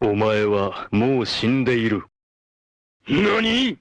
お前はもう死んでいる。何？